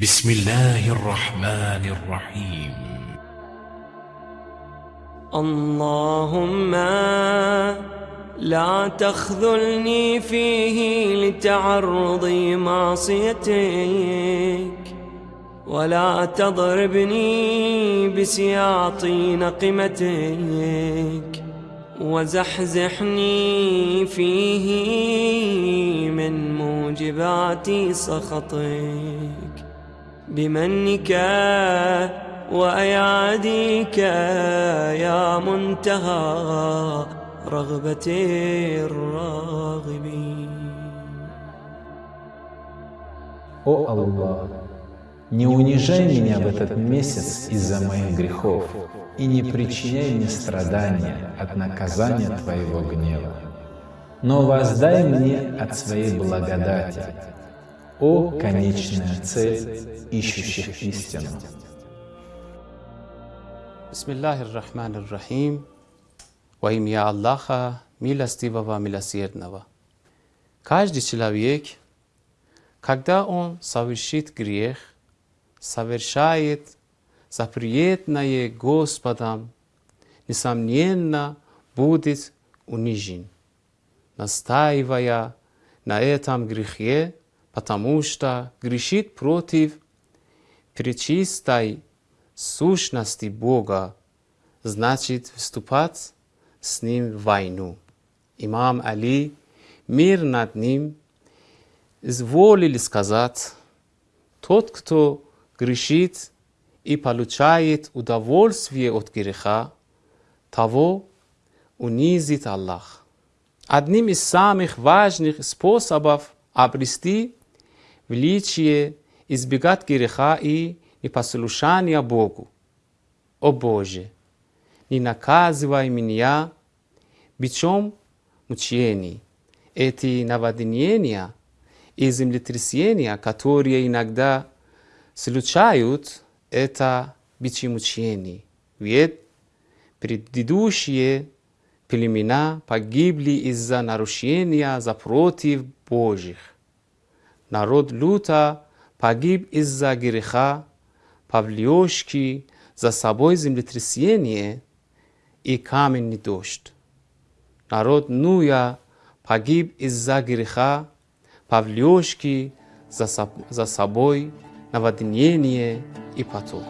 بسم الله الرحمن الرحيم. اللهم لا تخذلني فيه لتعرض معصيتك ولا تضربني بسياط نقمتك وزحزحني فيه من موجبات سخطك. بمنك وأياديك يا منتهى رغبة الراغبين О Аллах, не унижай меня в этот месяц из-за моих грехов и не причиняй мне страдания от наказания Твоего гнева. Но воздай мне от Своей благодати, о конечная цель ищущих истину. Бисмиллахир-Рахманир-Рахим. Во имя Аллаха, милостивого, милосердного. Каждый человек, когда он совершит грех, совершает запретное Господом, несомненно, будет унижен, настаивая на этом грехе, потому что грешит против пречистой сущности Бога, значит вступать с ним в войну. Имам Али, мир над ним, изволили сказать, тот, кто грешит и получает удовольствие от греха, того унизит Аллах. Одним из самых важных способов обрести величие, избегать греха и непослушания Богу. О Боже, не наказывай меня бичом мучений. Эти наводнения и землетрясения, которые иногда случают, это бичи мучений. Ведь предыдущие племена погибли из-за нарушения запротив Божьих. Народ Люта погиб из-за греха, повлекший за собой землетрясение и каменный дождь. Народ Нуя погиб из-за греха, повлекший за, за собой наводнение и потоп.